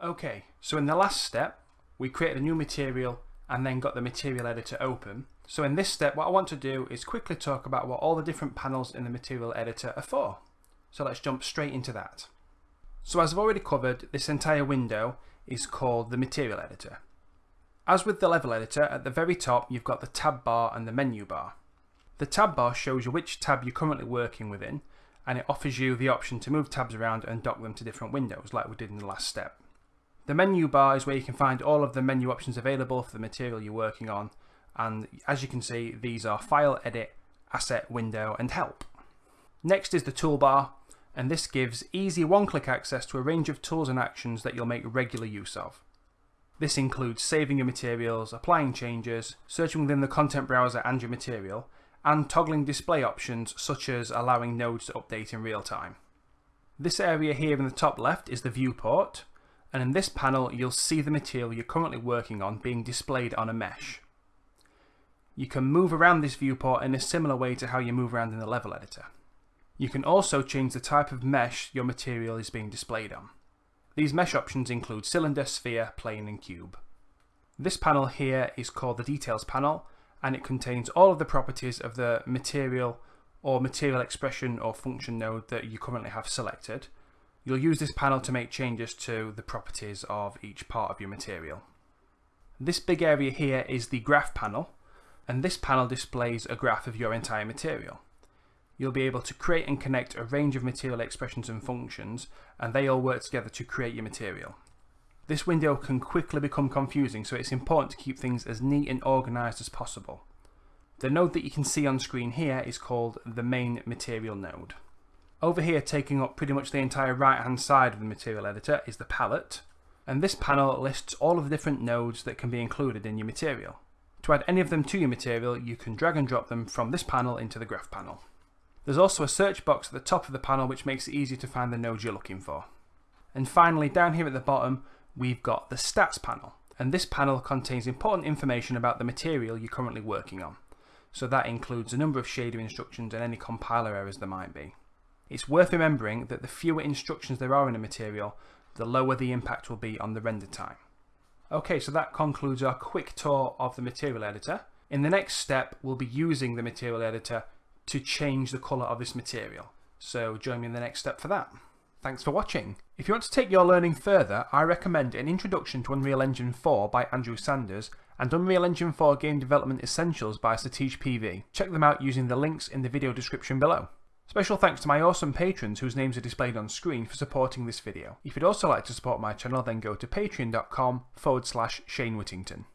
Okay, so in the last step, we created a new material and then got the material editor open. So in this step, what I want to do is quickly talk about what all the different panels in the material editor are for. So let's jump straight into that. So as I've already covered, this entire window is called the material editor. As with the level editor, at the very top you've got the tab bar and the menu bar. The tab bar shows you which tab you're currently working within and it offers you the option to move tabs around and dock them to different windows like we did in the last step. The menu bar is where you can find all of the menu options available for the material you're working on and as you can see these are File, Edit, Asset, Window and Help. Next is the toolbar and this gives easy one-click access to a range of tools and actions that you'll make regular use of. This includes saving your materials, applying changes, searching within the content browser and your material, and toggling display options such as allowing nodes to update in real time. This area here in the top left is the viewport, and in this panel you'll see the material you're currently working on being displayed on a mesh. You can move around this viewport in a similar way to how you move around in the level editor. You can also change the type of mesh your material is being displayed on. These mesh options include cylinder, sphere, plane and cube. This panel here is called the details panel and it contains all of the properties of the material or material expression or function node that you currently have selected You'll use this panel to make changes to the properties of each part of your material. This big area here is the graph panel, and this panel displays a graph of your entire material. You'll be able to create and connect a range of material expressions and functions, and they all work together to create your material. This window can quickly become confusing, so it's important to keep things as neat and organised as possible. The node that you can see on screen here is called the main material node. Over here taking up pretty much the entire right hand side of the material editor is the palette and this panel lists all of the different nodes that can be included in your material. To add any of them to your material you can drag and drop them from this panel into the graph panel. There's also a search box at the top of the panel which makes it easy to find the nodes you're looking for. And finally down here at the bottom we've got the stats panel and this panel contains important information about the material you're currently working on. So that includes a number of shader instructions and any compiler errors there might be. It's worth remembering that the fewer instructions there are in a material, the lower the impact will be on the render time. Okay, so that concludes our quick tour of the material editor. In the next step, we'll be using the material editor to change the colour of this material. So join me in the next step for that. Thanks for watching. If you want to take your learning further, I recommend An Introduction to Unreal Engine 4 by Andrew Sanders and Unreal Engine 4 Game Development Essentials by Satish PV. Check them out using the links in the video description below. Special thanks to my awesome patrons whose names are displayed on screen for supporting this video. If you'd also like to support my channel then go to patreon.com forward slash Shane Whittington.